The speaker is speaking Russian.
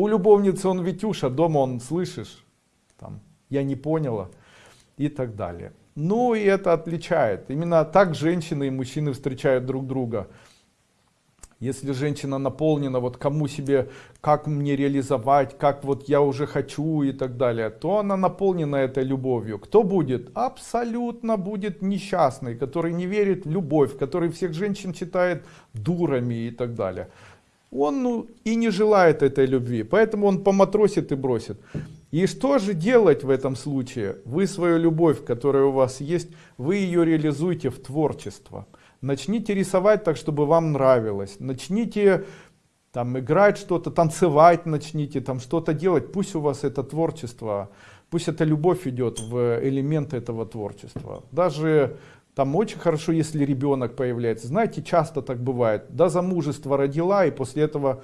у любовницы он Витюша, дома он, слышишь, там, я не поняла и так далее. Ну и это отличает. Именно так женщины и мужчины встречают друг друга. Если женщина наполнена, вот кому себе, как мне реализовать, как вот я уже хочу и так далее, то она наполнена этой любовью. Кто будет? Абсолютно будет несчастный, который не верит в любовь, который всех женщин считает дурами и так далее. Он ну, и не желает этой любви, поэтому он поматросит и бросит. И что же делать в этом случае? Вы свою любовь, которая у вас есть, вы ее реализуете в творчество. Начните рисовать так, чтобы вам нравилось. Начните там играть что-то, танцевать начните, там что-то делать. Пусть у вас это творчество, пусть эта любовь идет в элементы этого творчества. Даже там очень хорошо, если ребенок появляется. Знаете, часто так бывает. До замужества родила, и после этого